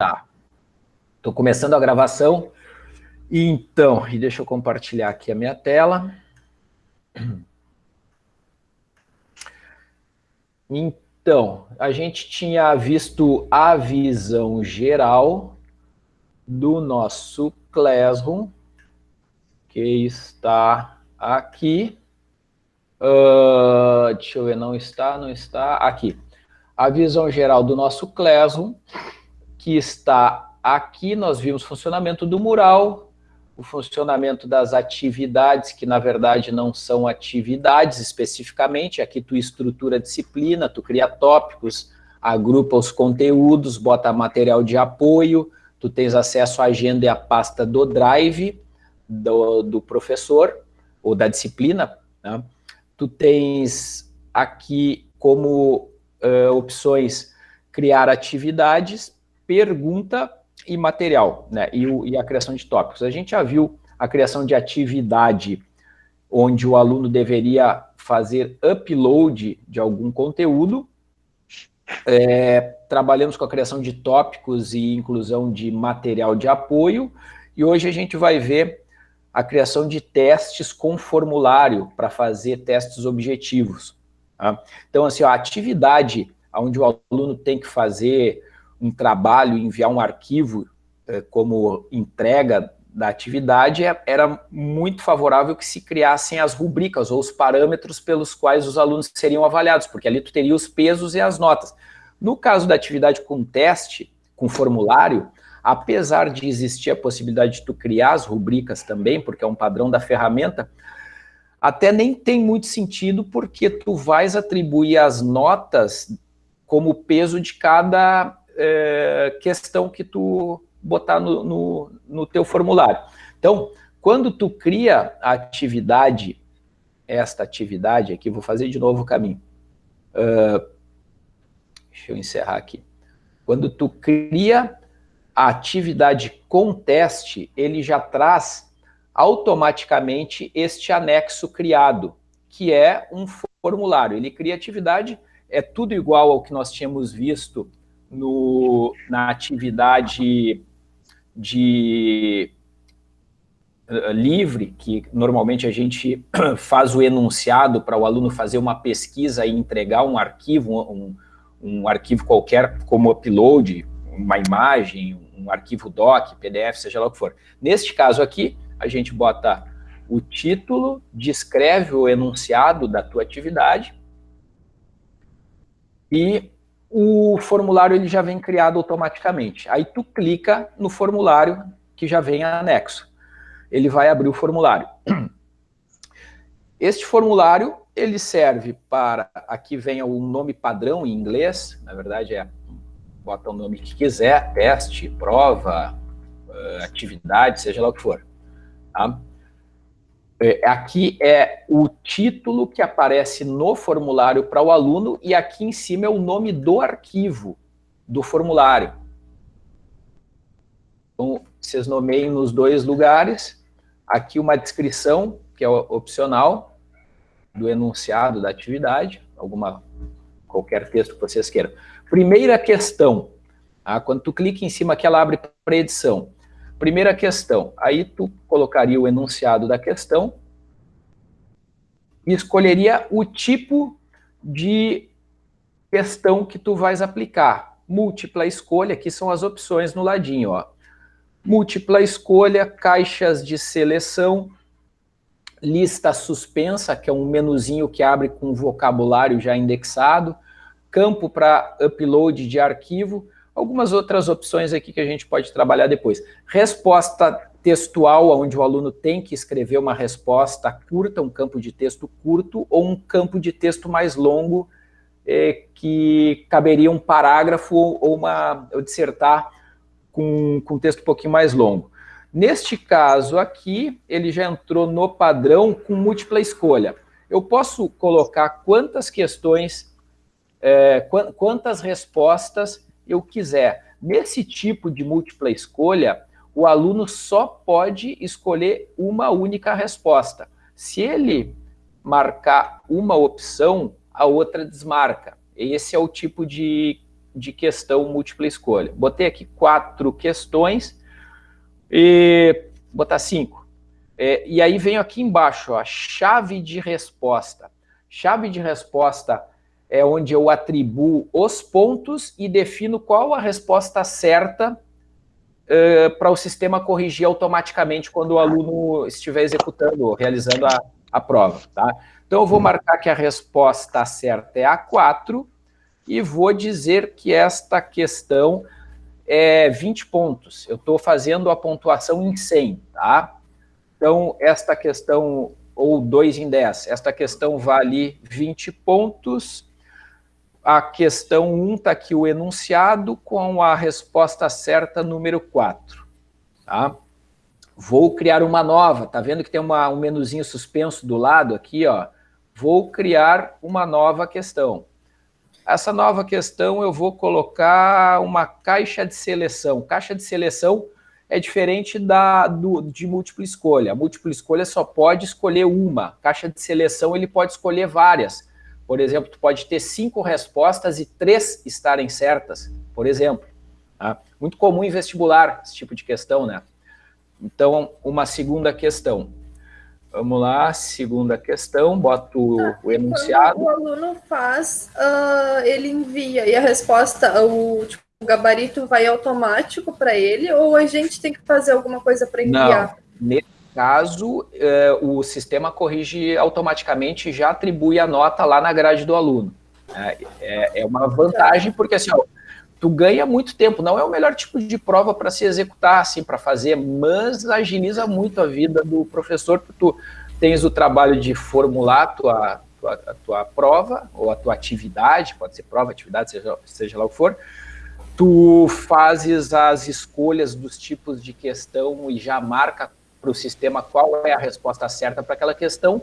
Tá. Estou começando a gravação. Então, e deixa eu compartilhar aqui a minha tela. Então, a gente tinha visto a visão geral do nosso Classroom, que está aqui. Uh, deixa eu ver, não está, não está, aqui. A visão geral do nosso Classroom, que está aqui, nós vimos funcionamento do mural, o funcionamento das atividades, que na verdade não são atividades especificamente, aqui tu estrutura a disciplina, tu cria tópicos, agrupa os conteúdos, bota material de apoio, tu tens acesso à agenda e à pasta do Drive do, do professor, ou da disciplina, né? tu tens aqui como uh, opções criar atividades, pergunta e material, né? E, o, e a criação de tópicos. A gente já viu a criação de atividade onde o aluno deveria fazer upload de algum conteúdo. É, trabalhamos com a criação de tópicos e inclusão de material de apoio. E hoje a gente vai ver a criação de testes com formulário para fazer testes objetivos. Tá? Então, assim, a atividade onde o aluno tem que fazer um trabalho, enviar um arquivo eh, como entrega da atividade, é, era muito favorável que se criassem as rubricas ou os parâmetros pelos quais os alunos seriam avaliados, porque ali tu teria os pesos e as notas. No caso da atividade com teste, com formulário, apesar de existir a possibilidade de tu criar as rubricas também, porque é um padrão da ferramenta, até nem tem muito sentido, porque tu vais atribuir as notas como peso de cada é, questão que tu botar no, no, no teu formulário. Então, quando tu cria a atividade, esta atividade aqui, vou fazer de novo o caminho. Uh, deixa eu encerrar aqui. Quando tu cria a atividade com teste, ele já traz automaticamente este anexo criado, que é um formulário. Ele cria atividade, é tudo igual ao que nós tínhamos visto no, na atividade de uh, livre, que normalmente a gente faz o enunciado para o aluno fazer uma pesquisa e entregar um arquivo, um, um arquivo qualquer como upload, uma imagem, um arquivo doc, PDF, seja lá o que for. Neste caso aqui, a gente bota o título, descreve o enunciado da tua atividade e o formulário ele já vem criado automaticamente. Aí tu clica no formulário que já vem anexo. Ele vai abrir o formulário. Este formulário, ele serve para, aqui vem o nome padrão em inglês, na verdade é, bota o nome que quiser, teste, prova, eh, atividade, seja lá o que for. Tá? É, aqui é o título que aparece no formulário para o aluno e aqui em cima é o nome do arquivo do formulário. Então, vocês nomeiem nos dois lugares. Aqui uma descrição, que é opcional, do enunciado da atividade, alguma, qualquer texto que vocês queiram. Primeira questão, tá? quando tu clica em cima que ela abre para edição. Primeira questão, aí tu colocaria o enunciado da questão e escolheria o tipo de questão que tu vais aplicar. Múltipla escolha, aqui são as opções no ladinho, ó. Múltipla escolha, caixas de seleção, lista suspensa, que é um menuzinho que abre com vocabulário já indexado, campo para upload de arquivo, algumas outras opções aqui que a gente pode trabalhar depois. Resposta textual, onde o aluno tem que escrever uma resposta curta, um campo de texto curto, ou um campo de texto mais longo, eh, que caberia um parágrafo ou, uma, ou dissertar com, com um texto um pouquinho mais longo. Neste caso aqui, ele já entrou no padrão com múltipla escolha. Eu posso colocar quantas questões, eh, quantas respostas eu quiser. Nesse tipo de múltipla escolha, o aluno só pode escolher uma única resposta. Se ele marcar uma opção, a outra desmarca. Esse é o tipo de de questão múltipla escolha. Botei aqui quatro questões e botar cinco. É, e aí venho aqui embaixo, ó, chave de resposta. Chave de resposta é onde eu atribuo os pontos e defino qual a resposta certa uh, para o sistema corrigir automaticamente quando o aluno estiver executando, realizando a, a prova. Tá? Então, eu vou marcar que a resposta certa é A4 e vou dizer que esta questão é 20 pontos. Eu estou fazendo a pontuação em 100, tá? Então, esta questão, ou 2 em 10, esta questão vale 20 pontos a questão 1 está aqui o enunciado com a resposta certa número 4. Tá? Vou criar uma nova, tá vendo que tem uma, um menuzinho suspenso do lado aqui, ó? Vou criar uma nova questão. Essa nova questão eu vou colocar uma caixa de seleção. Caixa de seleção é diferente da do, de múltipla escolha. A múltipla escolha só pode escolher uma. Caixa de seleção ele pode escolher várias. Por exemplo, tu pode ter cinco respostas e três estarem certas, por exemplo. Tá? Muito comum em vestibular esse tipo de questão, né? Então, uma segunda questão. Vamos lá, segunda questão, boto ah, o enunciado. o aluno faz, uh, ele envia, e a resposta, o, tipo, o gabarito vai automático para ele, ou a gente tem que fazer alguma coisa para enviar? Não, caso, eh, o sistema corrige automaticamente já atribui a nota lá na grade do aluno. É, é, é uma vantagem, porque assim, ó, tu ganha muito tempo, não é o melhor tipo de prova para se executar, assim, para fazer, mas agiliza muito a vida do professor, porque tu tens o trabalho de formular a tua, tua, a tua prova, ou a tua atividade, pode ser prova, atividade, seja, seja lá o que for, tu fazes as escolhas dos tipos de questão e já marca para o sistema qual é a resposta certa para aquela questão,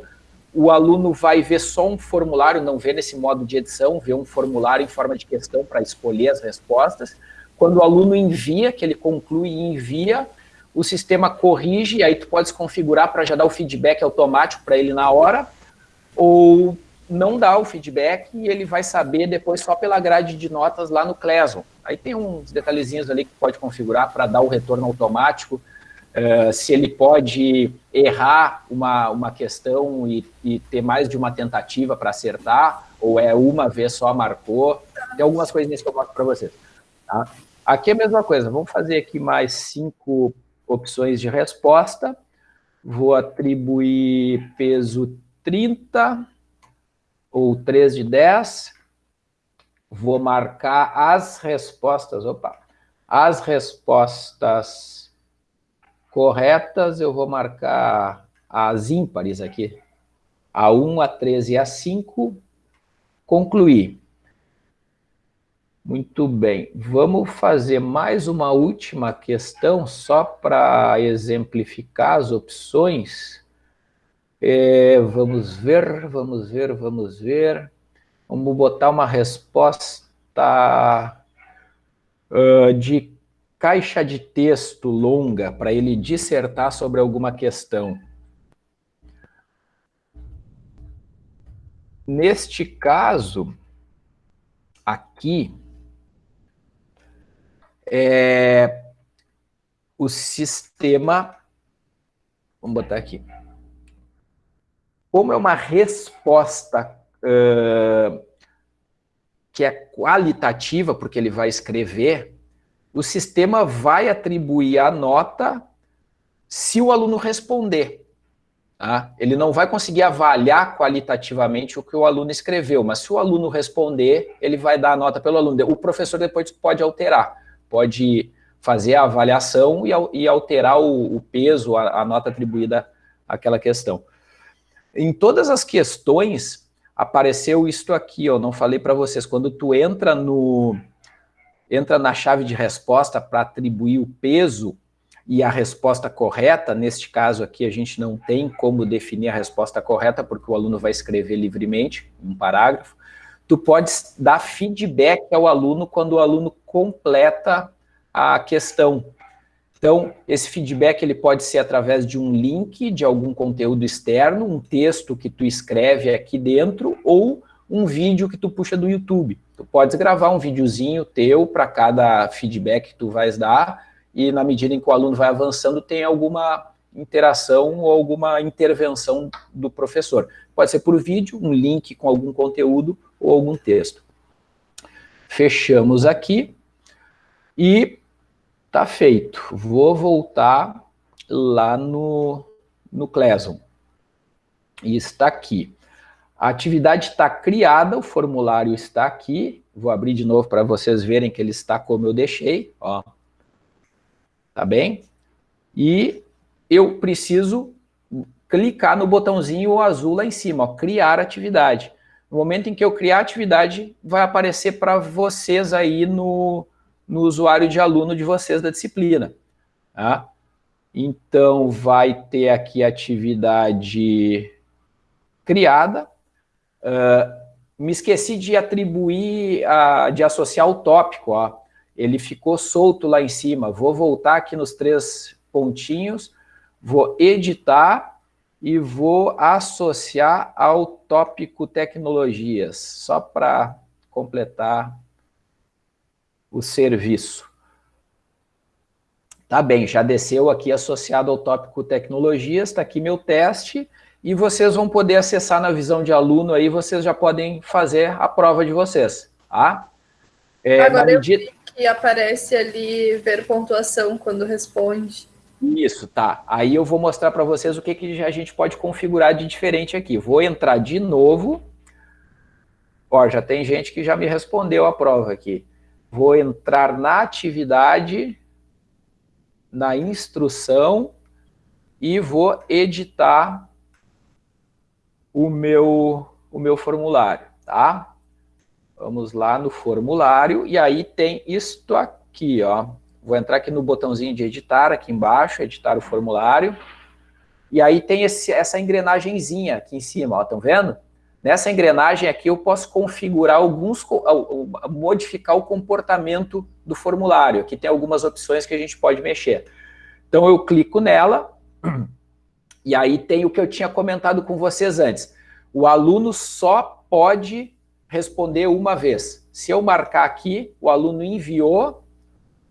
o aluno vai ver só um formulário, não vê nesse modo de edição, vê um formulário em forma de questão para escolher as respostas. Quando o aluno envia, que ele conclui e envia, o sistema corrige, e aí tu pode configurar para já dar o feedback automático para ele na hora, ou não dá o feedback e ele vai saber depois só pela grade de notas lá no Classroom. Aí tem uns detalhezinhos ali que pode configurar para dar o retorno automático, Uh, se ele pode errar uma, uma questão e, e ter mais de uma tentativa para acertar, ou é uma vez só marcou. Tem algumas coisinhas que eu mostro para vocês. Tá? Aqui é a mesma coisa, vamos fazer aqui mais cinco opções de resposta. Vou atribuir peso 30, ou 3 de 10. Vou marcar as respostas, opa, as respostas corretas, eu vou marcar as ímpares aqui. A 1, a 13 e a 5. Concluir. Muito bem. Vamos fazer mais uma última questão, só para exemplificar as opções. É, vamos ver, vamos ver, vamos ver. Vamos botar uma resposta uh, de caixa de texto longa para ele dissertar sobre alguma questão. Neste caso, aqui, é, o sistema, vamos botar aqui, como é uma resposta uh, que é qualitativa, porque ele vai escrever, o sistema vai atribuir a nota se o aluno responder. Tá? Ele não vai conseguir avaliar qualitativamente o que o aluno escreveu, mas se o aluno responder, ele vai dar a nota pelo aluno. O professor depois pode alterar, pode fazer a avaliação e, alterar o, peso, a, a nota atribuída àquela questão. Em todas as questões, apareceu isto aqui, eu não falei para vocês, quando tu entra no, entra na chave de resposta para atribuir o peso e a resposta correta, neste caso aqui a gente não tem como definir a resposta correta, porque o aluno vai escrever livremente, um parágrafo, tu pode dar feedback ao aluno quando o aluno completa a questão. Então, esse feedback ele pode ser através de um link de algum conteúdo externo, um texto que tu escreve aqui dentro, ou um vídeo que tu puxa do YouTube. Tu podes gravar um videozinho teu para cada feedback que tu vais dar, e na medida em que o aluno vai avançando, tem alguma interação ou alguma intervenção do professor. Pode ser por vídeo, um link com algum conteúdo ou algum texto. Fechamos aqui e tá feito. Vou voltar lá no, no Classroom. E está aqui. A atividade está criada, o formulário está aqui. Vou abrir de novo para vocês verem que ele está como eu deixei. Ó. Tá bem? E eu preciso clicar no botãozinho azul lá em cima, ó, criar atividade. No momento em que eu criar atividade, vai aparecer para vocês aí no, no usuário de aluno de vocês da disciplina. Tá? Então, vai ter aqui atividade criada. Uh, me esqueci de atribuir, a, de associar o tópico. Ó. Ele ficou solto lá em cima. Vou voltar aqui nos três pontinhos, vou editar e vou associar ao tópico tecnologias, só para completar o serviço. Tá bem, já desceu aqui associado ao tópico tecnologias, está aqui meu teste, e vocês vão poder acessar na visão de aluno aí, vocês já podem fazer a prova de vocês, tá? É, Agora medida... eu vi que aparece ali ver pontuação quando responde. Isso, tá. Aí eu vou mostrar para vocês o que, que a gente pode configurar de diferente aqui. Vou entrar de novo. Ó, já tem gente que já me respondeu a prova aqui. Vou entrar na atividade, na instrução e vou editar o meu, o meu formulário, tá? Vamos lá no formulário e aí tem isto aqui, ó. Vou entrar aqui no botãozinho de editar, aqui embaixo, editar o formulário. E aí tem esse, essa engrenagemzinha aqui em cima, ó, estão vendo? Nessa engrenagem aqui eu posso configurar alguns, modificar o comportamento do formulário. Aqui tem algumas opções que a gente pode mexer. Então eu clico nela, e aí tem o que eu tinha comentado com vocês antes. O aluno só pode responder uma vez. Se eu marcar aqui, o aluno enviou,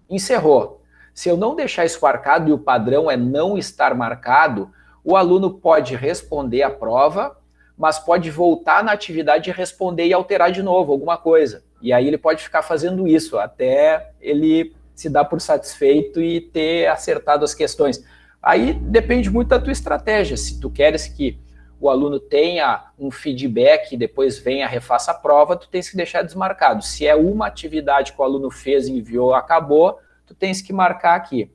encerrou. Se eu não deixar isso marcado e o padrão é não estar marcado, o aluno pode responder a prova, mas pode voltar na atividade e responder e alterar de novo alguma coisa. E aí ele pode ficar fazendo isso até ele se dar por satisfeito e ter acertado as questões. Aí depende muito da tua estratégia. Se tu queres que o aluno tenha um feedback e depois venha, refaça a prova, tu tens que deixar desmarcado. Se é uma atividade que o aluno fez, enviou, acabou, tu tens que marcar aqui.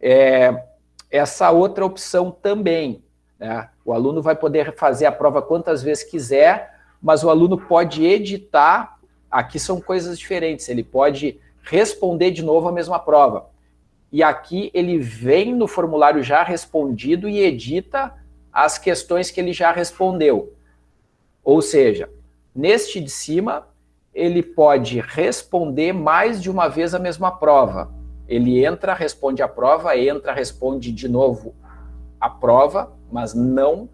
É, essa outra opção também, né? O aluno vai poder fazer a prova quantas vezes quiser, mas o aluno pode editar, aqui são coisas diferentes, ele pode responder de novo a mesma prova. E aqui ele vem no formulário já respondido e edita as questões que ele já respondeu. Ou seja, neste de cima, ele pode responder mais de uma vez a mesma prova. Ele entra, responde a prova, entra, responde de novo a prova, mas não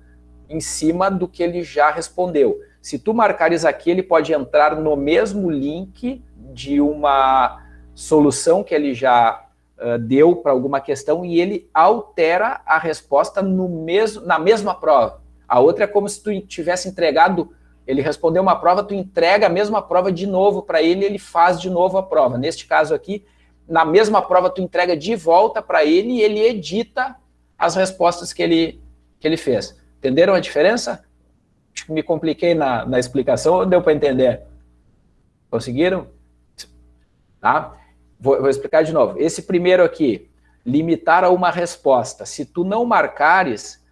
em cima do que ele já respondeu. Se tu marcares aqui, ele pode entrar no mesmo link de uma solução que ele já uh, deu para alguma questão e ele altera a resposta no mesmo, na mesma prova. A outra é como se tu tivesse entregado, ele respondeu uma prova, tu entrega a mesma prova de novo para ele ele faz de novo a prova. Neste caso aqui, na mesma prova tu entrega de volta para ele e ele edita as respostas que ele, que ele fez. Entenderam a diferença? Me compliquei na, na explicação ou deu para entender? Conseguiram? Tá? Vou, vou explicar de novo. Esse primeiro aqui, limitar a uma resposta. Se tu não marcares,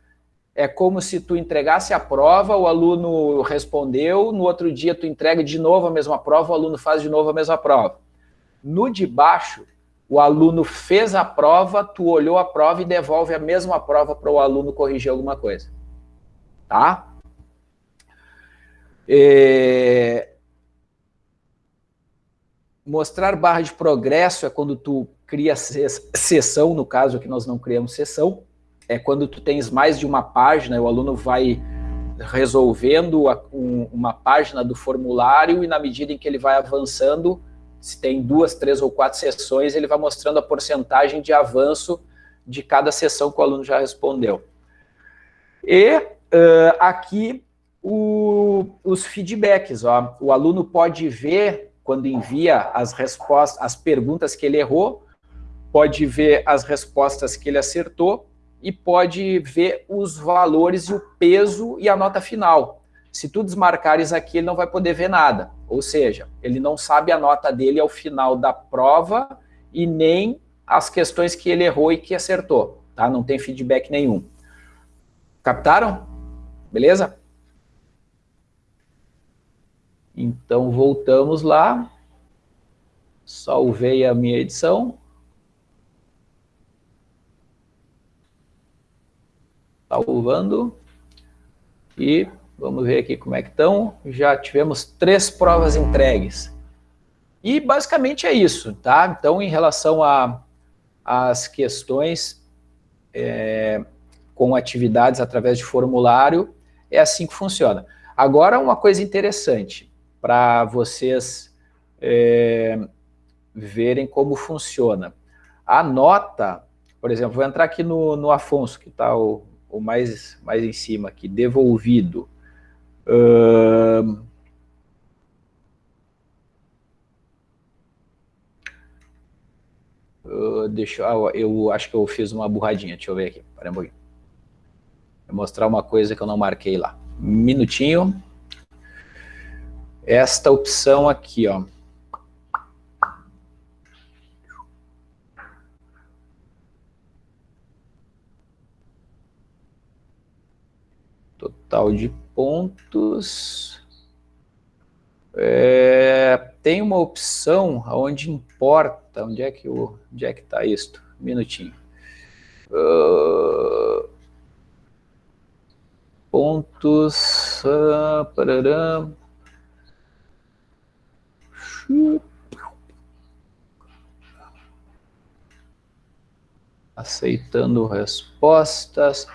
é como se tu entregasse a prova, o aluno respondeu, no outro dia tu entrega de novo a mesma prova, o aluno faz de novo a mesma prova. No de baixo, o aluno fez a prova, tu olhou a prova e devolve a mesma prova para o aluno corrigir alguma coisa. Tá? É... Mostrar barra de progresso é quando tu cria sessão, no caso aqui nós não criamos sessão, é quando tu tens mais de uma página, o aluno vai resolvendo um, uma página do formulário e na medida em que ele vai avançando, se tem duas, três ou quatro sessões, ele vai mostrando a porcentagem de avanço de cada sessão que o aluno já respondeu. E uh, aqui o, os feedbacks. Ó. O aluno pode ver, quando envia as respostas, as perguntas que ele errou, pode ver as respostas que ele acertou e pode ver os valores e o peso e a nota final. Se tu desmarcares aqui, ele não vai poder ver nada. Ou seja, ele não sabe a nota dele ao final da prova e nem as questões que ele errou e que acertou. Tá? Não tem feedback nenhum. Captaram? Beleza? Então, voltamos lá. Salvei a minha edição. Salvando. E Vamos ver aqui como é que estão. Já tivemos três provas entregues. E basicamente é isso, tá? Então, em relação às questões é, com atividades através de formulário, é assim que funciona. Agora, uma coisa interessante para vocês é, verem como funciona. A nota, por exemplo, vou entrar aqui no, no Afonso, que está o, o mais, mais em cima aqui, devolvido. Uh, uh, deixa eu, eu acho que eu fiz uma burradinha, deixa eu ver aqui, para um pouquinho. Vou mostrar uma coisa que eu não marquei lá. Minutinho. Esta opção aqui, ó. Total de pontos. É, tem uma opção onde importa, onde é que o, onde é que está isto? Um minutinho. Uh, pontos, uh, parará. Aceitando respostas.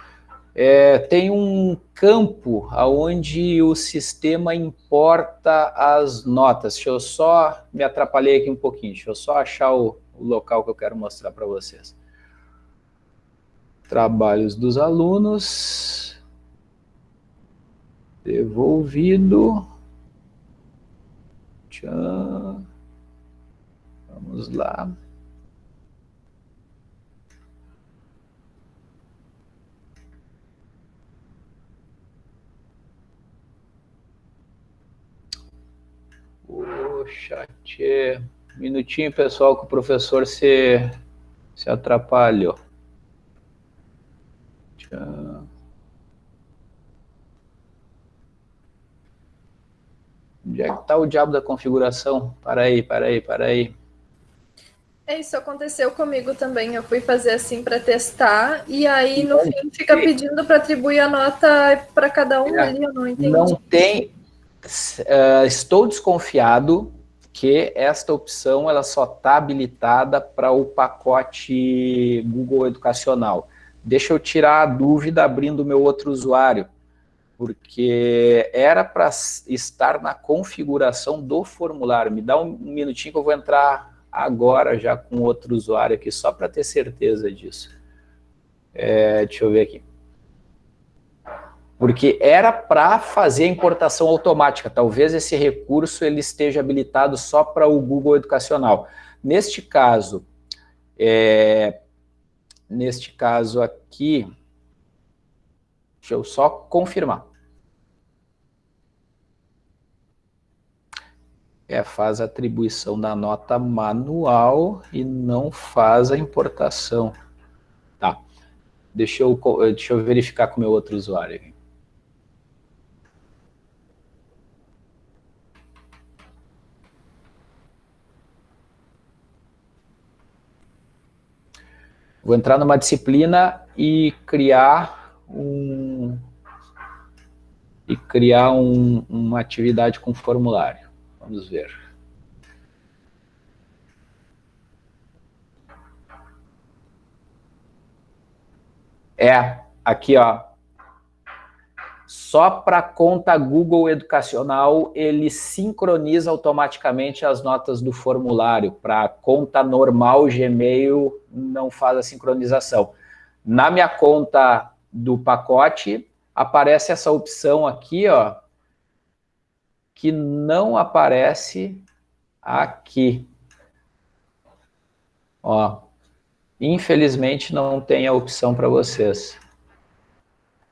É, tem um campo onde o sistema importa as notas. Deixa eu só, me atrapalhei aqui um pouquinho, deixa eu só achar o, o local que eu quero mostrar para vocês. Trabalhos dos alunos. Devolvido. Tchau. Vamos lá. o chat. Minutinho, pessoal, que o professor se, se atrapalhou. Tchau. Onde é que está o diabo da configuração? Para aí, para aí, para aí. É, isso aconteceu comigo também. Eu fui fazer assim para testar, e aí no não fim fica pedindo para atribuir a nota para cada um é, ali, eu não entendi. Não tem, uh, estou desconfiado que esta opção ela só está habilitada para o pacote Google Educacional. Deixa eu tirar a dúvida abrindo o meu outro usuário, porque era para estar na configuração do formulário. Me dá um minutinho que eu vou entrar agora já com outro usuário aqui, só para ter certeza disso. É, deixa eu ver aqui porque era para fazer a importação automática. Talvez esse recurso ele esteja habilitado só para o Google Educacional. Neste caso, é, neste caso aqui, deixa eu só confirmar. É, faz a atribuição da nota manual e não faz a importação. Tá. Deixa eu, deixa eu verificar com o meu outro usuário. Vou entrar numa disciplina e criar um e criar um, uma atividade com formulário. Vamos ver. É, aqui ó, só para conta Google Educacional, ele sincroniza automaticamente as notas do formulário. Para conta normal Gmail, não faz a sincronização. Na minha conta do pacote, aparece essa opção aqui, ó, que não aparece aqui. Ó, infelizmente não tem a opção para vocês.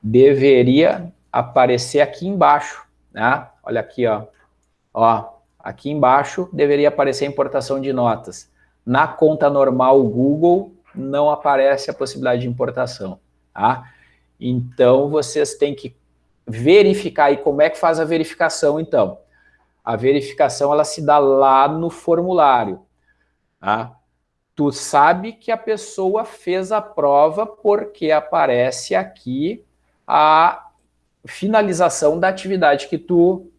Deveria aparecer aqui embaixo, né? Olha aqui, ó. Ó, aqui embaixo deveria aparecer a importação de notas. Na conta normal Google não aparece a possibilidade de importação, tá? Então, vocês têm que verificar aí como é que faz a verificação, então. A verificação, ela se dá lá no formulário, tá? Tu sabe que a pessoa fez a prova porque aparece aqui a finalização da atividade que tu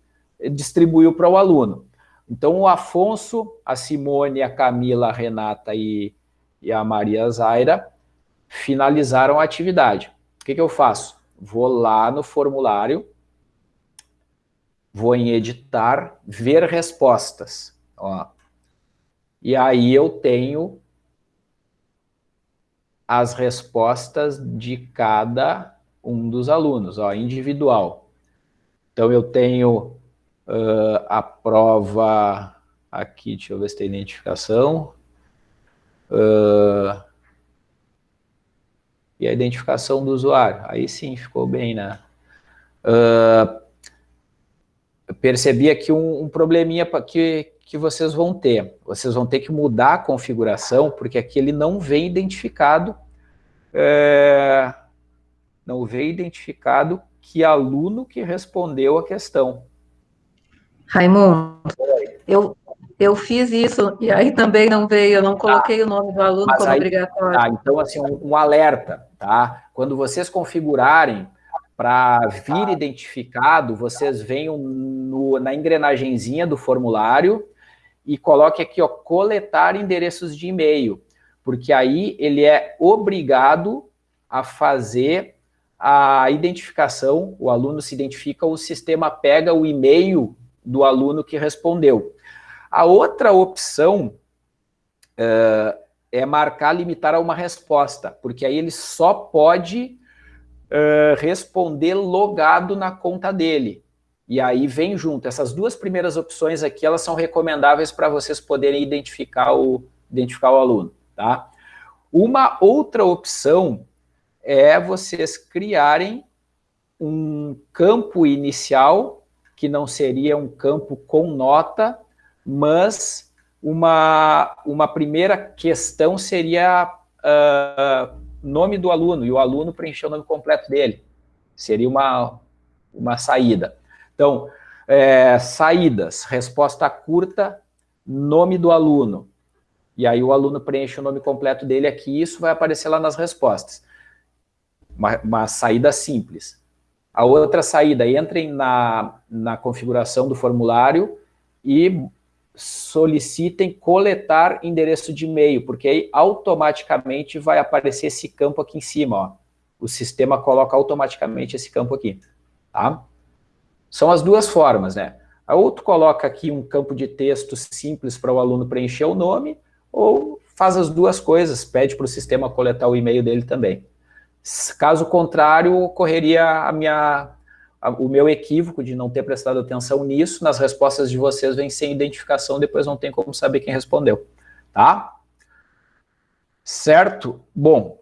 distribuiu para o aluno. Então, o Afonso, a Simone, a Camila, a Renata e, e a Maria Zaira finalizaram a atividade. O que, que eu faço? Vou lá no formulário, vou em editar, ver respostas. Ó. E aí eu tenho as respostas de cada um dos alunos, ó, individual. Então, eu tenho uh, a prova aqui, deixa eu ver se tem identificação. Uh, e a identificação do usuário. Aí sim, ficou bem, né? Uh, percebi aqui um, um probleminha que, que vocês vão ter. Vocês vão ter que mudar a configuração, porque aqui ele não vem identificado é, não veio identificado que aluno que respondeu a questão. Raimundo, eu, eu fiz isso e aí também não veio, eu não coloquei o nome do aluno como aí, obrigatório. Tá, então, assim, um, um, alerta, tá? Quando vocês configurarem para vir identificado, vocês venham no, na engrenagemzinha do formulário e coloque aqui, ó, coletar endereços de e-mail, porque aí ele é obrigado a fazer a identificação, o aluno se identifica, o sistema pega o e-mail do aluno que respondeu. A outra opção é marcar limitar a uma resposta, porque aí ele só pode uh, responder logado na conta dele. E aí vem junto. Essas duas primeiras opções aqui, elas são recomendáveis para vocês poderem identificar o, identificar o aluno. Tá? Uma outra opção é vocês criarem um campo inicial, que não seria um campo com nota, mas uma, uma primeira questão seria uh, nome do aluno, e o aluno preencher o nome completo dele. Seria uma, uma saída. Então, é, saídas, resposta curta, nome do aluno. E aí o aluno preenche o nome completo dele aqui, isso vai aparecer lá nas respostas uma, uma saída simples. A outra saída, entrem na, na configuração do formulário e solicitem coletar endereço de e-mail, porque aí automaticamente vai aparecer esse campo aqui em cima, ó. O sistema coloca automaticamente esse campo aqui, tá? São as duas formas, né? Ou tu coloca aqui um campo de texto simples para o aluno preencher o nome, ou faz as duas coisas, pede para o sistema coletar o e-mail dele também. Caso contrário, ocorreria a minha, o meu equívoco de não ter prestado atenção nisso, nas respostas de vocês vem sem identificação, depois não tem como saber quem respondeu, tá? Certo? Bom,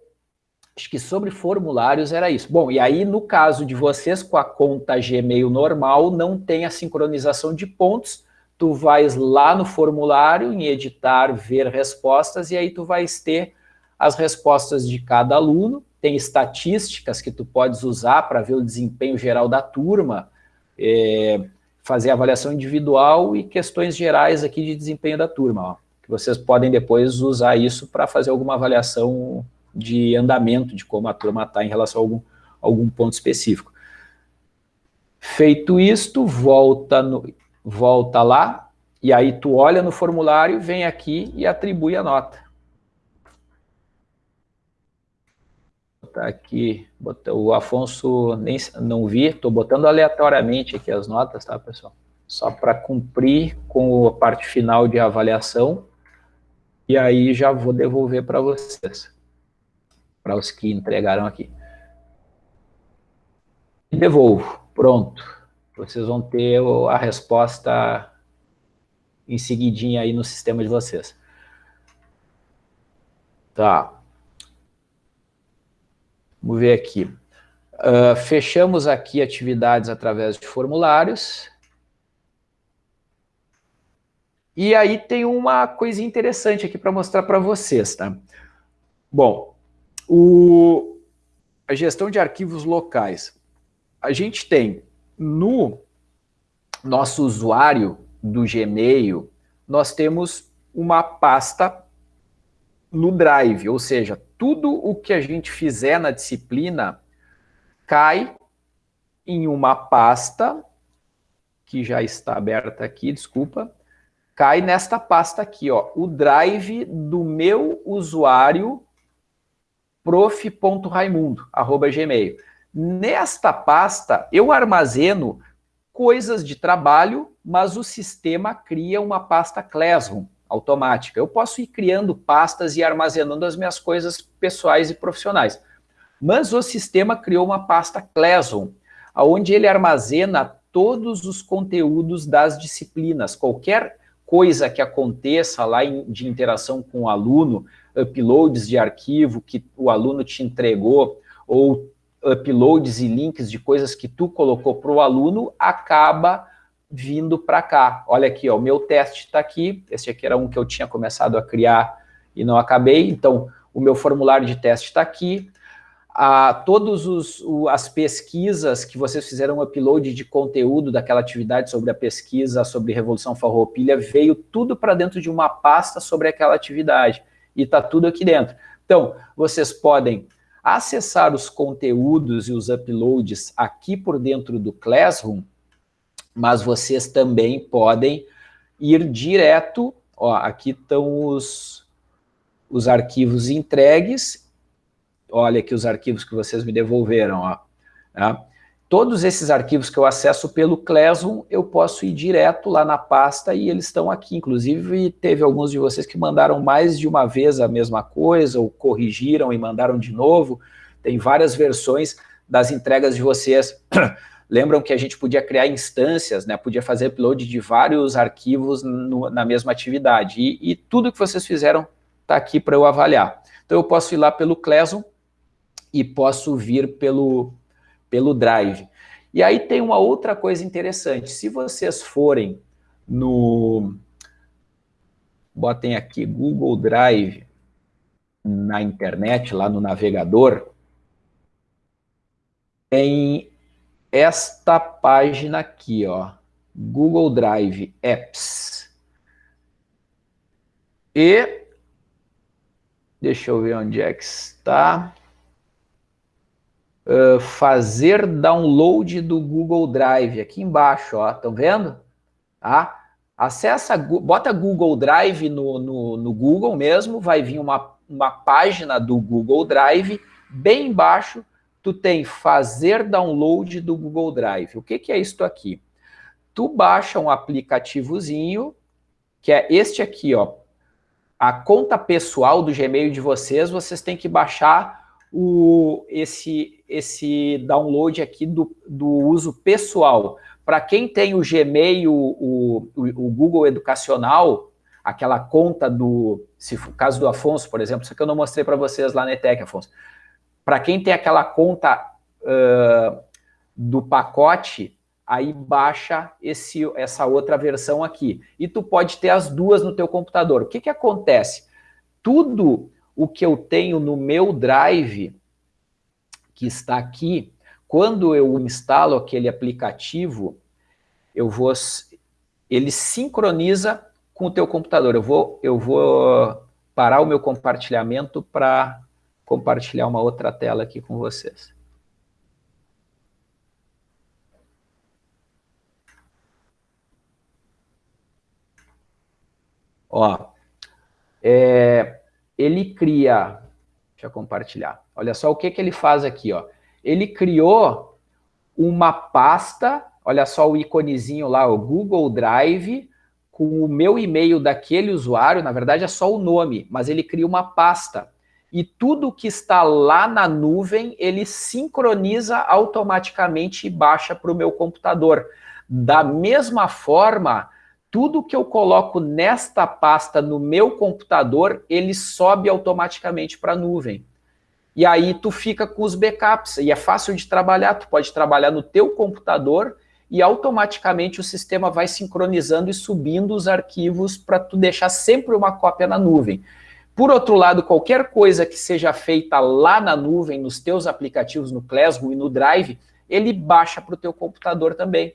acho que sobre formulários era isso. Bom, e aí no caso de vocês com a conta Gmail normal, não tem a sincronização de pontos, tu vais lá no formulário, em editar, ver respostas, e aí tu vais ter as respostas de cada aluno, tem estatísticas que tu podes usar para ver o desempenho geral da turma, é, fazer avaliação individual e questões gerais aqui de desempenho da turma, ó, que vocês podem depois usar isso para fazer alguma avaliação de andamento, de como a turma está em relação a algum, algum ponto específico. Feito isto, volta, no, volta lá, e aí tu olha no formulário, vem aqui e atribui a nota. Botar aqui, o Afonso nem não vi, estou botando aleatoriamente aqui as notas, tá, pessoal? Só para cumprir com a parte final de avaliação, e aí já vou devolver para vocês, para os que entregaram aqui. Devolvo, pronto. Vocês vão ter a resposta em seguidinha aí no sistema de vocês. Tá. Vamos ver aqui. Uh, fechamos aqui atividades através de formulários. E aí tem uma coisa interessante aqui para mostrar para vocês, tá? Bom, o, a gestão de arquivos locais. A gente tem no nosso usuário do Gmail, nós temos uma pasta no Drive, ou seja, tudo o que a gente fizer na disciplina cai em uma pasta, que já está aberta aqui, desculpa, cai nesta pasta aqui, ó, o drive do meu usuário prof.raimundo, arroba gmail. Nesta pasta, eu armazeno coisas de trabalho, mas o sistema cria uma pasta Classroom automática. Eu posso ir criando pastas e armazenando as minhas coisas pessoais e profissionais. Mas o sistema criou uma pasta Classroom, onde ele armazena todos os conteúdos das disciplinas. Qualquer coisa que aconteça lá de interação com o aluno, uploads de arquivo que o aluno te entregou, ou uploads e links de coisas que tu colocou para o aluno, acaba vindo para cá. Olha aqui, ó, o meu teste está aqui, esse aqui era um que eu tinha começado a criar e não acabei, então o meu formulário de teste está aqui, a, todos os, o, as pesquisas que vocês fizeram upload de conteúdo daquela atividade sobre a pesquisa sobre Revolução Farroupilha, veio tudo para dentro de uma pasta sobre aquela atividade, e está tudo aqui dentro. Então, vocês podem acessar os conteúdos e os uploads aqui por dentro do Classroom, mas vocês também podem ir direto, ó, aqui estão os, os arquivos entregues, olha aqui os arquivos que vocês me devolveram, ó, tá? Todos esses arquivos que eu acesso pelo Classroom, eu posso ir direto lá na pasta e eles estão aqui. Inclusive, teve alguns de vocês que mandaram mais de uma vez a mesma coisa, ou corrigiram e mandaram de novo. Tem várias versões das entregas de vocês. Lembram que a gente podia criar instâncias, né? podia fazer upload de vários arquivos no, na mesma atividade. E, e, tudo que vocês fizeram está aqui para eu avaliar. Então, eu posso ir lá pelo Classroom e posso vir pelo, pelo Drive. E aí tem uma outra coisa interessante. Se vocês forem no... Botem aqui Google Drive na internet, lá no navegador, tem esta página aqui, ó, Google Drive Apps. E, deixa eu ver onde é que está. Uh, fazer download do Google Drive, aqui embaixo, ó, estão vendo? Tá? Acessa, bota Google Drive no, no, no Google mesmo, vai vir uma, uma página do Google Drive, bem embaixo, tu tem fazer download do Google Drive. O que, que é isso aqui? Tu baixa um aplicativozinho, que é este aqui, ó. A conta pessoal do Gmail de vocês, vocês têm que baixar o, esse, esse download aqui do, do uso pessoal. Para quem tem o Gmail, o, o, o, Google Educacional, aquela conta do, se caso do Afonso, por exemplo, isso que eu não mostrei para vocês lá na ETEC, Afonso. Para quem tem aquela conta uh, do pacote, aí baixa esse, essa outra versão aqui. E tu pode ter as duas no teu computador. O que, que acontece? Tudo o que eu tenho no meu Drive, que está aqui, quando eu instalo aquele aplicativo, eu vou, ele sincroniza com o teu computador. Eu vou, eu vou parar o meu compartilhamento para compartilhar uma outra tela aqui com vocês. Ó, é, ele cria, deixa eu compartilhar, olha só o que, que ele faz aqui, ó. Ele criou uma pasta, olha só o iconezinho lá, o Google Drive, com o meu e-mail daquele usuário, na verdade é só o nome, mas ele cria uma pasta. E tudo que está lá na nuvem, ele sincroniza automaticamente e baixa para o meu computador. Da mesma forma, tudo que eu coloco nesta pasta no meu computador, ele sobe automaticamente para a nuvem. E aí tu fica com os backups, e é fácil de trabalhar, tu pode trabalhar no teu computador e automaticamente o sistema vai sincronizando e subindo os arquivos para tu deixar sempre uma cópia na nuvem. Por outro lado, qualquer coisa que seja feita lá na nuvem, nos teus aplicativos, no Classroom e no Drive, ele baixa para o teu computador também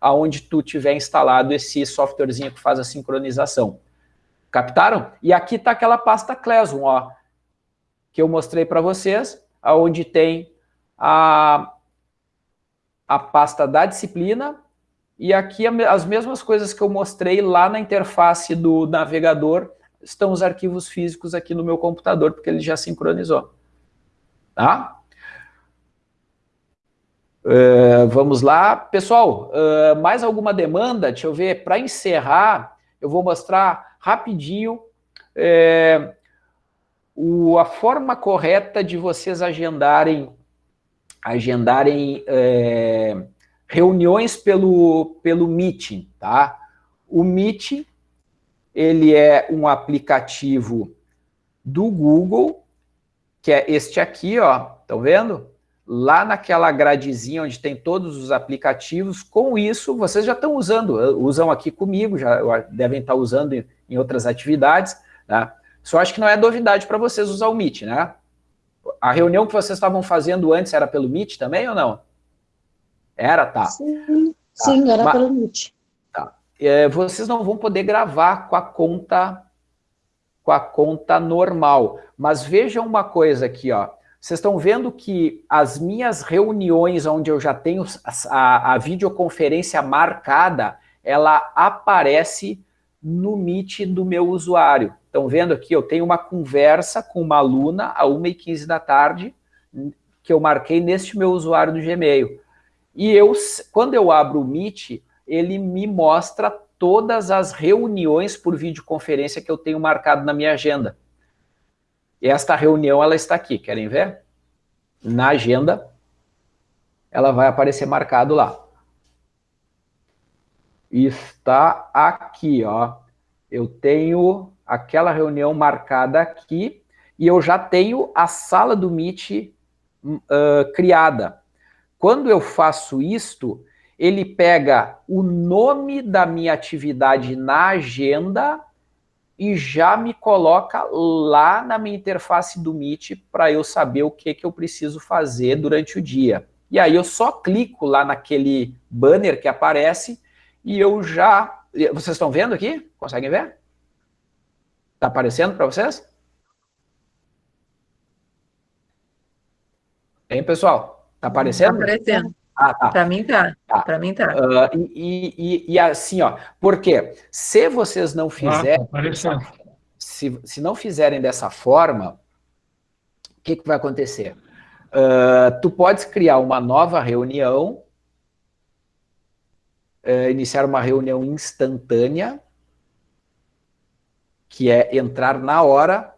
aonde tu tiver instalado esse softwarezinho que faz a sincronização. Captaram? E aqui está aquela pasta Classroom, ó, que eu mostrei para vocês, aonde tem a, a pasta da disciplina, e aqui as mesmas coisas que eu mostrei lá na interface do navegador, estão os arquivos físicos aqui no meu computador, porque ele já sincronizou. Tá? Uh, vamos lá. Pessoal, uh, mais alguma demanda? Deixa eu ver. Para encerrar, eu vou mostrar rapidinho é, o, a forma correta de vocês agendarem, agendarem é, reuniões pelo, pelo Meeting, tá? O Meet, ele é um aplicativo do Google, que é este aqui, ó, estão vendo? lá naquela gradezinha onde tem todos os aplicativos. Com isso, vocês já estão usando, eh, usam aqui comigo, já devem estar usando em, outras atividades. Né? Só acho que não é novidade para vocês usar o Meet, né? A reunião que vocês estavam fazendo antes era pelo Meet também ou não? Era, tá. Sim, tá. sim era pelo Meet. É, vocês não vão poder gravar com a conta com a conta normal. Mas vejam uma coisa aqui, ó. Vocês estão vendo que as minhas reuniões, onde eu já tenho a, a videoconferência marcada, ela aparece no Meet do meu usuário. Estão vendo aqui, eu tenho uma conversa com uma aluna a 1h15 da tarde, que eu marquei neste meu usuário do Gmail. E eu, quando eu abro o Meet, ele me mostra todas as reuniões por videoconferência que eu tenho marcado na minha agenda. E esta reunião, ela está aqui, querem ver? Na agenda, ela vai aparecer marcado lá. Está aqui, ó. Eu tenho aquela reunião marcada aqui e eu já tenho a sala do Meet uh, criada. Quando eu faço isto, ele pega o nome da minha atividade na agenda e já me coloca lá na minha interface do Meet para eu saber o que, que eu preciso fazer durante o dia. E aí eu só clico lá naquele banner que aparece e eu já... Vocês estão vendo aqui? Conseguem ver? Está aparecendo para vocês? Hein, pessoal? Está aparecendo? Está aparecendo. Ah, tá. Para mim tá. tá. Para mim tá. Uh, e, e, e, assim, ó, porque se vocês não fizerem, ah, se, se não fizerem dessa forma, o que, que vai acontecer? Uh, tu podes criar uma nova reunião, uh, iniciar uma reunião instantânea, que é entrar na hora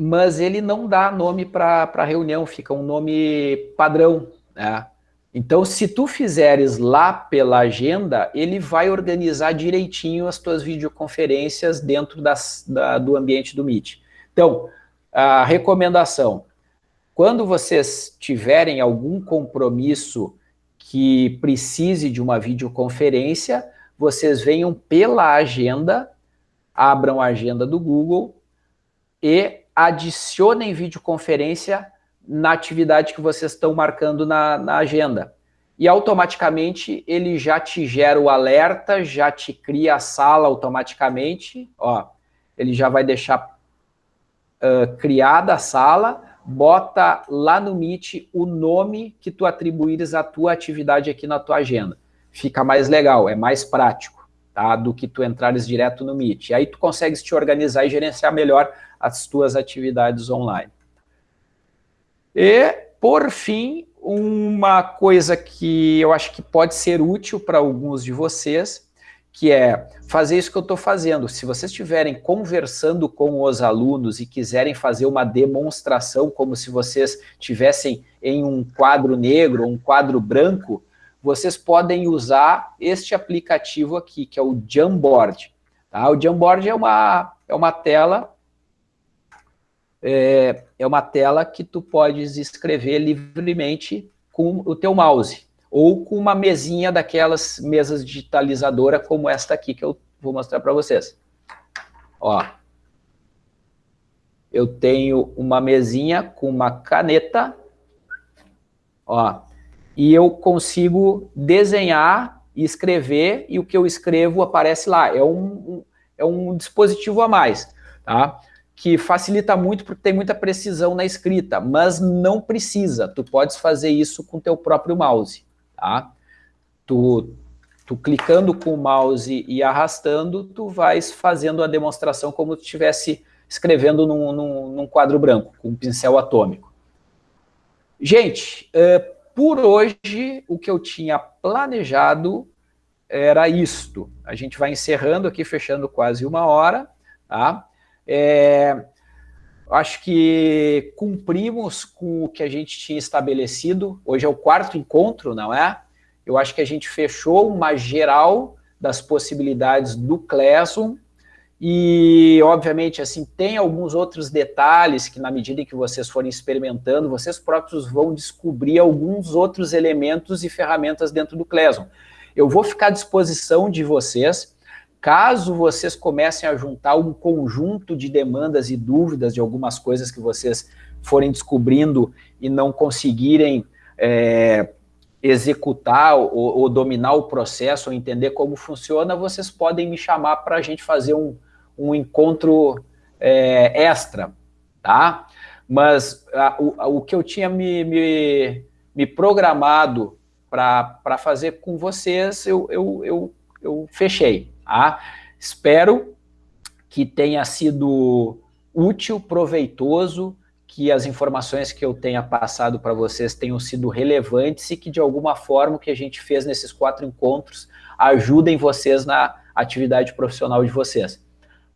mas ele não dá nome para a reunião, fica um nome padrão. Né? Então, se tu fizeres lá pela agenda, ele vai organizar direitinho as tuas videoconferências dentro das, da, do ambiente do Meet. Então, a recomendação, quando vocês tiverem algum compromisso que precise de uma videoconferência, vocês venham pela agenda, abram a agenda do Google e adicionem videoconferência na atividade que vocês estão marcando na, na agenda. E automaticamente ele já te gera o alerta, já te cria a sala automaticamente, ó, ele já vai deixar uh, criada a sala, bota lá no Meet o nome que tu atribuires à tua atividade aqui na tua agenda. Fica mais legal, é mais prático, tá? Do que tu entrares direto no Meet. E aí tu consegues te organizar e gerenciar melhor as tuas atividades online. E, por fim, uma coisa que eu acho que pode ser útil para alguns de vocês, que é fazer isso que eu estou fazendo. Se vocês estiverem conversando com os alunos e quiserem fazer uma demonstração como se vocês tivessem em um quadro negro, um quadro branco, vocês podem usar este aplicativo aqui, que é o Jamboard. Tá? O Jamboard é uma, é uma tela é, é uma tela que tu podes escrever livremente com o teu mouse ou com uma mesinha daquelas mesas digitalizadora como esta aqui que eu vou mostrar para vocês. Ó, eu tenho uma mesinha com uma caneta, ó, e eu consigo desenhar e escrever, e o que eu escrevo aparece lá. É um, é um dispositivo a mais, tá? Que facilita muito porque tem muita precisão na escrita, mas não precisa. Tu podes fazer isso com teu próprio mouse, tá? Tu, tu clicando com o mouse e arrastando, tu vais fazendo a demonstração como se estivesse escrevendo num, num, num, quadro branco, com um pincel atômico. Gente, uh, por hoje, o que eu tinha planejado era isto. A gente vai encerrando aqui, fechando quase uma hora, tá? É, acho que cumprimos com o que a gente tinha estabelecido. Hoje é o quarto encontro, não é? Eu acho que a gente fechou uma geral das possibilidades do Classroom, e, obviamente, assim, tem alguns outros detalhes que, na medida em que vocês forem experimentando, vocês próprios vão descobrir alguns outros elementos e ferramentas dentro do Classroom. Eu vou ficar à disposição de vocês, caso vocês comecem a juntar um conjunto de demandas e dúvidas de algumas coisas que vocês forem descobrindo e não conseguirem é, executar ou, ou, dominar o processo ou entender como funciona, vocês podem me chamar para a gente fazer um, um encontro é, extra, tá? Mas a, o, o que eu tinha me, me, me programado para fazer com vocês, eu, eu, eu, eu fechei, tá? Espero que tenha sido útil, proveitoso, que as informações que eu tenha passado para vocês tenham sido relevantes e que, de alguma forma, o que a gente fez nesses quatro encontros ajudem vocês na atividade profissional de vocês.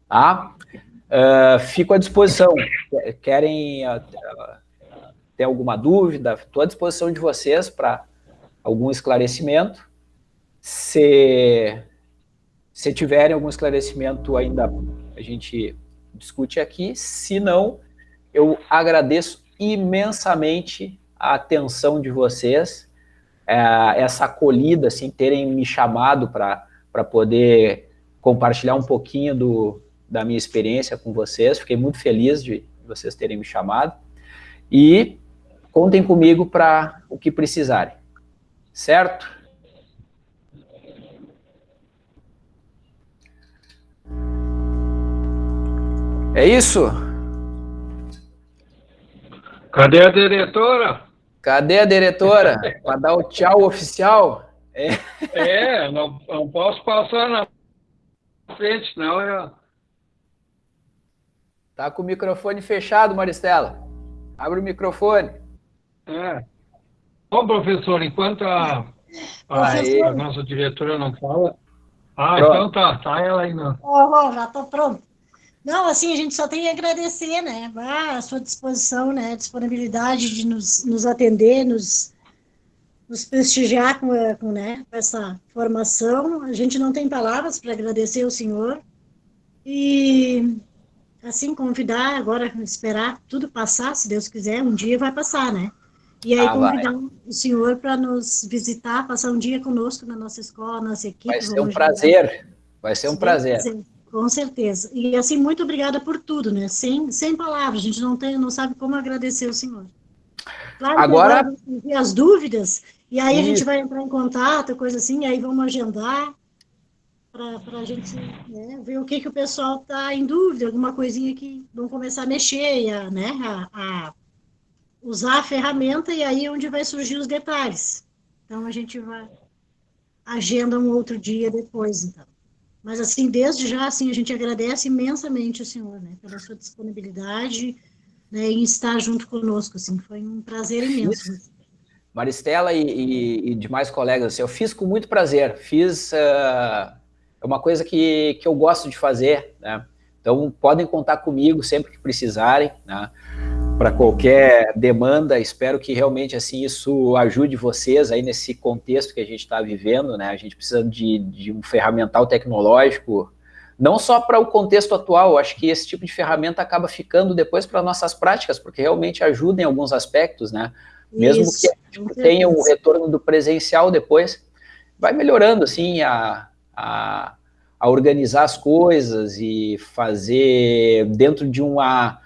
Tá? Uh, fico à disposição. Querem uh, ter alguma dúvida? Estou à disposição de vocês para algum esclarecimento. Se, se tiverem algum esclarecimento ainda, a gente discute aqui. Se não, eu agradeço imensamente a atenção de vocês, é, essa acolhida, assim, terem me chamado para poder compartilhar um pouquinho do, da minha experiência com vocês. Fiquei muito feliz de vocês terem me chamado. E contem comigo para o que precisarem. Certo? É isso? Cadê a diretora? Cadê a diretora? Para dar o tchau oficial? É, é não, não posso passar na frente, não. Eu... Tá com o microfone fechado, Maristela. Abre o microfone. É. Bom, professor, enquanto a, a, a nossa diretora não fala... Ah, pronto. então tá, tá ela aí não. Oh, oh, já tô pronto. Não, assim, a gente só tem que agradecer, né? Ah, a sua disposição, né? Disponibilidade de nos, nos atender, nos, nos prestigiar com, com, né, com essa formação. A gente não tem palavras para agradecer o senhor. E assim, convidar agora, esperar tudo passar, se Deus quiser, um dia vai passar, né? E aí ah, convidar vai. o senhor para nos visitar, passar um dia conosco na nossa escola, nossa equipe. Vai ser um prazer, vai ser um prazer. Com certeza. E assim, muito obrigada por tudo, né? Sem, sem palavras, a gente não, tem, não sabe como agradecer o senhor. Claro agora, agora as dúvidas, e aí Isso. a gente vai entrar em contato, coisa assim, aí vamos agendar para a gente né, ver o que, que o pessoal está em dúvida, alguma coisinha que vão começar a mexer, a, né, a, a, usar a ferramenta e aí é onde vai surgir os detalhes. Então a gente vai agenda um outro dia depois, então. Mas, assim, desde já, assim, a gente agradece imensamente o senhor, né, pela sua disponibilidade né, em estar junto conosco, assim, foi um prazer imenso. Maristela e, e, e demais colegas, assim, eu fiz com muito prazer, fiz uh, uma coisa que, que eu gosto de fazer, né, então podem contar comigo sempre que precisarem, né, para qualquer demanda, espero que realmente assim isso ajude vocês aí nesse contexto que a gente está vivendo, né? A gente precisa de, de um ferramental tecnológico, não só para o contexto atual, acho que esse tipo de ferramenta acaba ficando depois para nossas práticas, porque realmente ajuda em alguns aspectos, né? Mesmo isso, que tenha o retorno do presencial depois, vai melhorando assim a, a, a organizar as coisas e fazer dentro de uma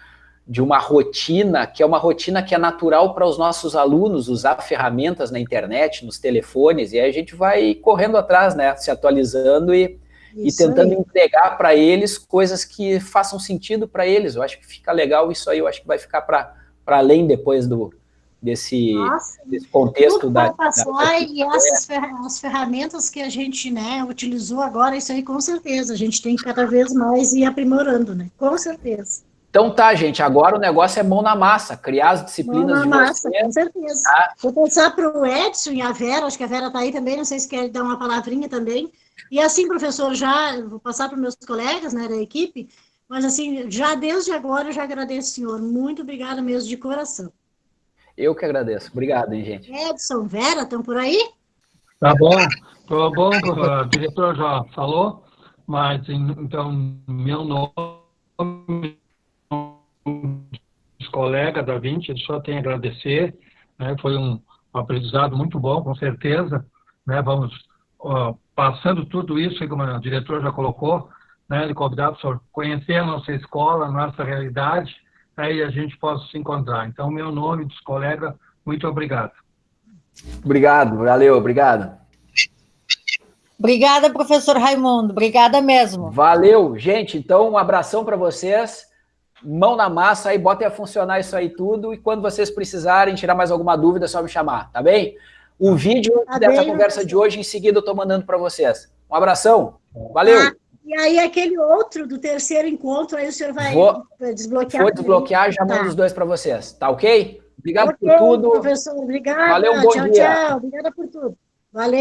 de uma rotina, que é uma rotina que é natural para os nossos alunos usar ferramentas na internet, nos telefones, e aí a gente vai correndo atrás, né, se atualizando e, e tentando aí. entregar para eles coisas que façam sentido para eles. Eu acho que fica legal isso aí, eu acho que vai ficar para além depois do, desse, desse contexto Tudo da, passar, da... E essas as ferramentas que a gente né, utilizou agora, isso aí com certeza, a gente tem que cada vez mais ir aprimorando, né? Com certeza. Então tá, gente, agora o negócio é mão na massa, criar as disciplinas mão na de massa, com certeza. Tá? Vou passar para o Edson e a Vera, acho que a Vera está aí também, não sei se quer dar uma palavrinha também. E assim, professor, já vou passar para os meus colegas né, da equipe, mas assim, já desde agora eu já agradeço, senhor. Muito obrigada mesmo, de coração. Eu que agradeço. Obrigado, hein, gente. Edson, Vera, estão por aí? Tá bom, tá bom, o diretor já falou, mas então, meu nome colega da 20, só tem a agradecer, né, foi um aprendizado muito bom, com certeza, né, vamos ó, passando tudo isso, como o diretor já colocou, né, de convidar para conhecer a nossa escola, a nossa realidade, aí né, a gente possa se encontrar. Então, meu nome dos colegas, muito obrigado. Obrigado, valeu, obrigado. Obrigada, professor Raimundo, obrigada mesmo. Valeu, gente, então um abração para vocês mão na massa aí, botem a funcionar isso aí tudo, e quando vocês precisarem tirar mais alguma dúvida, é só me chamar, tá bem? O vídeo tá dessa bem, conversa de hoje, em seguida eu tô mandando para vocês. Um abração, valeu! Ah, e aí aquele outro do terceiro encontro, aí o senhor vai vou, desbloquear? Vou desbloquear, já mando tá. os dois para vocês, tá ok? Obrigado okay, por tudo. professor, obrigada. Valeu, um bom tchau, dia. Tchau, obrigada por tudo. Valeu.